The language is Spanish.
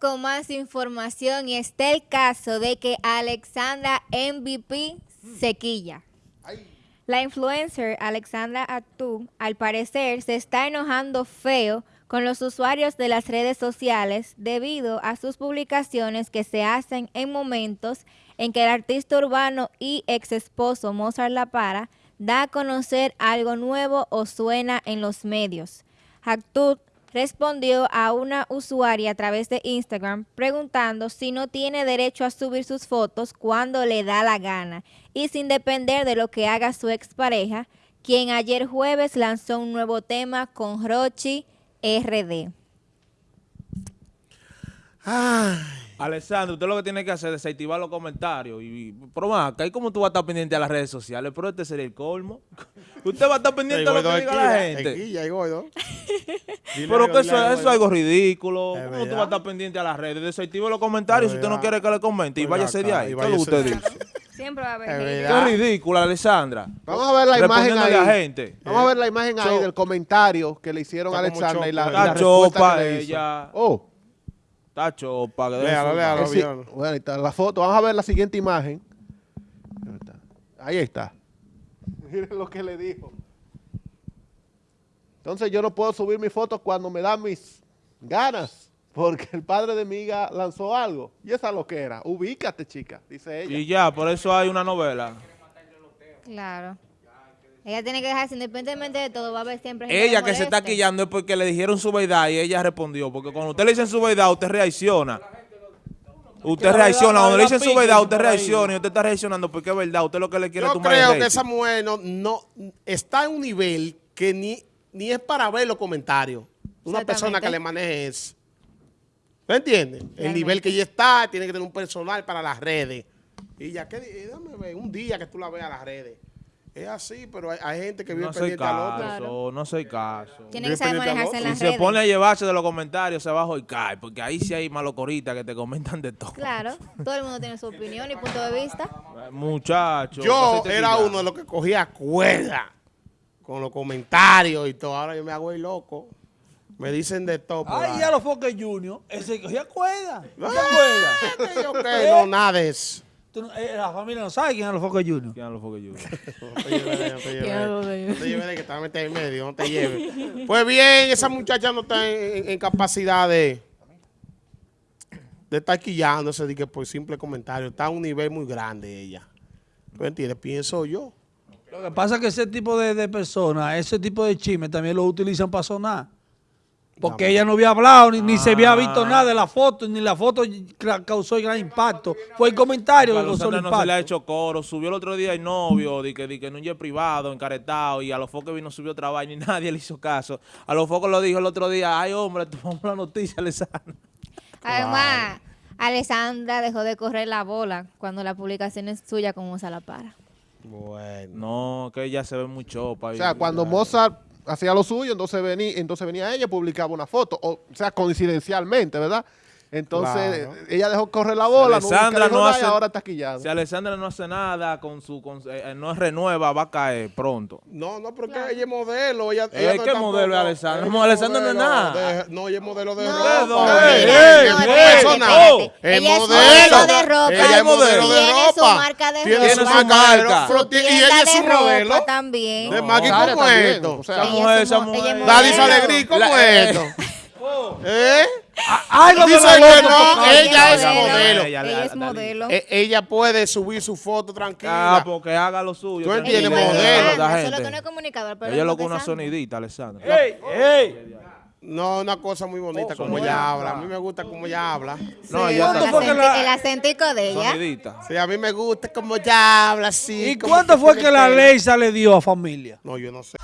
Con más información y está el caso de que Alexandra MVP sequilla. La influencer Alexandra Atú, al parecer, se está enojando feo con los usuarios de las redes sociales debido a sus publicaciones que se hacen en momentos en que el artista urbano y ex esposo Mozart La Para da a conocer algo nuevo o suena en los medios. Actud respondió a una usuaria a través de Instagram preguntando si no tiene derecho a subir sus fotos cuando le da la gana y sin depender de lo que haga su expareja, quien ayer jueves lanzó un nuevo tema con Rochi RD. Ay. Alessandro, usted lo que tiene que hacer es desactivar los comentarios. Y, pero más, acá, ¿y cómo tú vas a estar pendiente a las redes sociales? Pero este sería el colmo. Usted va a estar pendiente a lo que diga la gente. Pero que eso, eso es algo ridículo. Es ¿Cómo tú vas a estar pendiente a las redes? Desactive los comentarios si usted no quiere que le comente y váyase de ahí. ¿Qué es lo que váyase usted dice? Siempre va a haber. Qué ridícula, Alessandra. Vamos a ver la imagen ahí. a gente. Vamos a ver la imagen ahí So- del comentario que le hicieron a Alexandra y la, la chopa que le hizo. ella. Oh, Está chopa. que debe Léalo, sí. Bueno, ahí está la foto. Vamos a ver la siguiente imagen. Ahí está. Ahí está. Miren lo que le dijo. Entonces yo no puedo subir mis fotos cuando me dan mis ganas. Porque el padre de mi hija lanzó algo. Y esa es lo que era. Ubícate, chica, dice ella. Y ya, por eso hay una novela. Claro. Ella tiene que dejarse, independientemente de todo, va a haber siempre gente Ella que se está quillando es porque le dijeron su verdad y ella respondió. Porque cuando usted le dicen su verdad, usted reacciona. Usted reacciona. Cuando le dicen su verdad usted reacciona y usted está reaccionando porque es verdad. Usted lo que le quiere Yo tumbar el creo que esa mujer no, no- está en un nivel que ni, ni es para ver los comentarios. Una persona que le maneje eso. ¿Me entiendes? El Realmente. nivel que ella está, tiene que tener un personal para las redes. Y ya que, eh, dame un día que tú la veas a las redes. Es así, pero hay, hay gente que vive No pendiente al otro. caso, Claro. no soy caso. Tiene que saber manejarse en las Si redes. se pone a llevarse de los comentarios, abajo y cae. Porque ahí sí hay malocoritas que te comentan de todo. Claro, todo el mundo tiene su opinión y punto de vista. Eh, Muchacho. Yo te era uno de los que cogía cuerda con los comentarios y todo. Ahora yo me hago el loco. Me dicen de todo. Ay, ya los Foques Junior, ese cogía cuerda. ¿No te Ah, acuerdas? que yo que no, nada de eso. Tú eh, la familia no sabe quién es los Foques Junior. ¿Quién lo fue que yo? No te lleves de ahí, no te lleves de ahí. lo veo. No te lleves de ahí, que te vas a meter en medio, no te lleves. Pues bien, esa muchacha no está en, capacidad de, de estar quillándose de que por simple comentario. Está a un nivel muy grande ella. ¿Tú entiendes? Pienso yo. Lo que pasa es que ese tipo de, de personas, ese tipo de chismes también lo utilizan para sonar. Porque ella no había hablado, ni, ni se había visto nada de la foto, ni la foto ca- causó gran impacto. Fue el comentario que causó el Alessandra no se le ha impacto. hecho coro. Subió el otro día el novio, de que, de que en un jet privado, encaretado, y a los focos vino subió otra vaina y nadie le hizo caso. A los focos lo dijo el otro día, ay hombre, tomamos la noticia, Alessandra. Además, Alessandra dejó de correr la bola cuando la publicación es suya como se la para. Bueno. No, que ella se ve muy chopa. O sea, cuando Mozart hacía lo suyo, entonces venía, entonces venía ella y publicaba una foto. O, o sea, coincidencialmente, ¿verdad? Entonces, Claro. ella dejó correr la bola, nunca Alessandra no y hace- ahora está quillada. Si Alessandra no hace nada con su, con, eh, no renueva, va a caer pronto. No, no, porque ella es modelo. Ella, Eh, ella ¿qué modelo es Alessandra? No, Alessandra no es modelo nada. de- no, ella es modelo de No, ropa. dónde? mira, ¡Ey, no, ey, espérate, personal. espérate. Es Ella es modelo. modelo de ropa. Ella es modelo de Tiene su ropa. marca Tiene su marca de ropa. Su Pero tiene- Y ella es su modelo. también. De Maggie, Sara ¿cómo también, es esto? o sea, Esa mujer, es esa mujer. Daddy modelo. Salegrí, ¿cómo La- es eh, esto? ¿Eh? Algo Dice que no, ella es modelo. Ella- Ella es Dalí. modelo. E- Ella puede subir su foto Ah, tranquila. porque haga lo suyo. Tú entiendes, modelo. Alessandra, La Solo que gente. no es comunicador, pero Ella es lo que una sonidita, Alessandra. ¡Ey, ey! No, una cosa muy bonita como ella habla. A mí me gusta como ella habla. No, Sí, ella el, ¿Cuánto fue que acenti- la- el acentico de ella. Sonidita. Sí, a mí me gusta como ella habla así. ¿Y cuánto fue que la ley se le dio a familia? No, yo no sé.